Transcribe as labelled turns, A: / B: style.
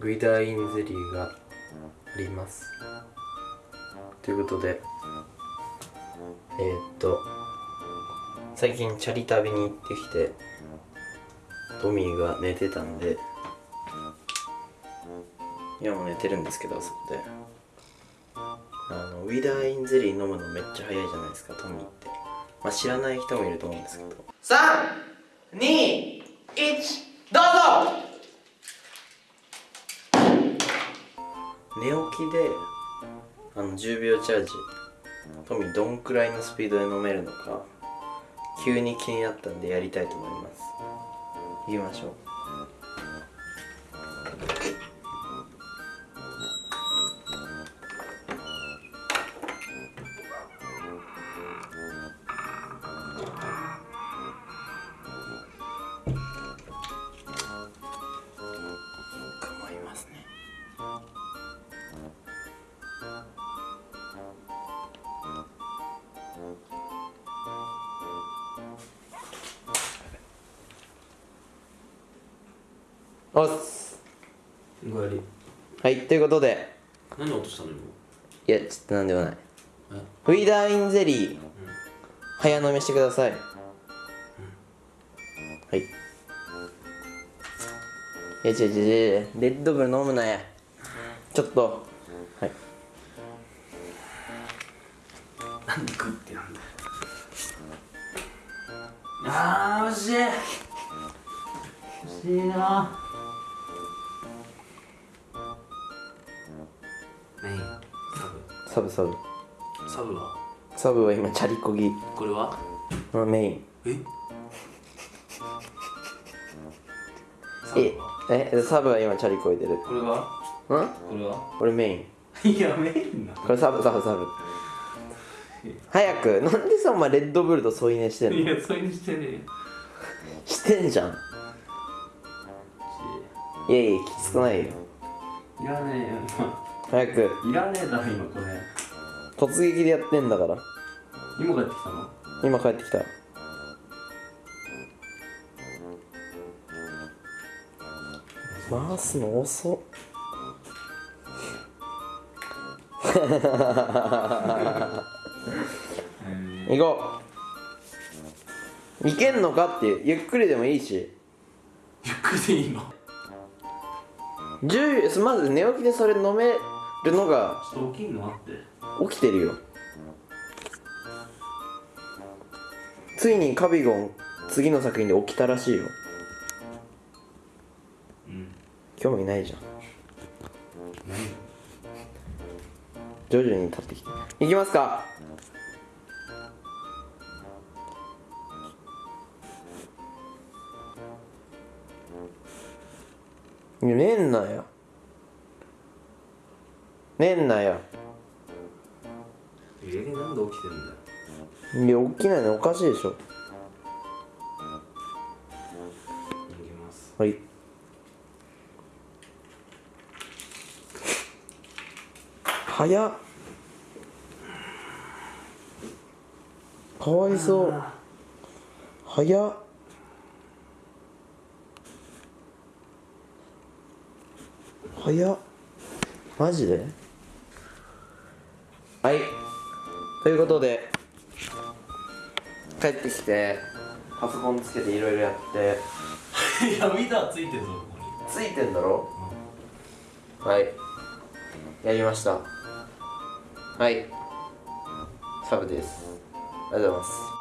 A: グイダーインゼリーがあります。ということでえー、っと最近チャリ旅に行ってきてトミーが寝てたんで今も寝てるんですけどそこで。あのウィダーインゼリー飲むのめっちゃ早いじゃないですかトミーって。まあ知らない人もいると思うんですけど。321どうぞ。寝起きであの10秒チャージ。トミーどんくらいのスピードで飲めるのか急に気になったんでやりたいと思います。行きましょう。おっす。
B: おかえり。
A: はいということで。
B: 何落としたの今？
A: いやちょっとなんでもない。
B: え？
A: ウィダーインゼリー、早飲みしてください、はい。いや違う違う違う。レッドブル飲むなや。ちょっと。はい。
B: なんでグッてなんだよ。あー惜しい。惜しいなサブ
A: サブ。サブ
B: は？
A: サブは今チャリこぎ。
B: これは？
A: のメイン。
B: え？サ
A: ええサブは今チャリこいでる。ん
B: これは？これは？
A: これメイン。
B: いやメインな
A: これサブサブサブ。早くなんでさお前レッドブルと添い寝してんの？
B: いやそれにしてねえよ。
A: してんじゃん。いやいや。きつくないよ。
B: いらねえよ
A: 早く。
B: いらねえだろ今これ。
A: 突撃でやってんだから。
B: 今帰ってきたの？
A: 今帰ってきた。回すの遅っ。行こう。いけんのかっていう。ゆっくりでもいいし。
B: ゆっくりでいいの
A: ？10まず寝起きでそれ飲めるのが
B: ちょっと起きんのあって。
A: 起きてるよ。ついにカビゴン次の作品で起きたらしいよ。
B: うん。
A: 興味ないじゃん。
B: 何
A: 徐々に立ってきて。いきますか。いや寝んなよ寝んなよ。
B: えー、なんで起きてんだよ。
A: いや起きないのおかしいでしょ。はい。早っ。かわいそう。早っ。早っ。マジで？はい。ということで帰ってきてパソコンつけていろいろやって。
B: いや見たついてるぞここに。
A: ついてんだろ？はい。やりました。はい。サブです。ありがとうございます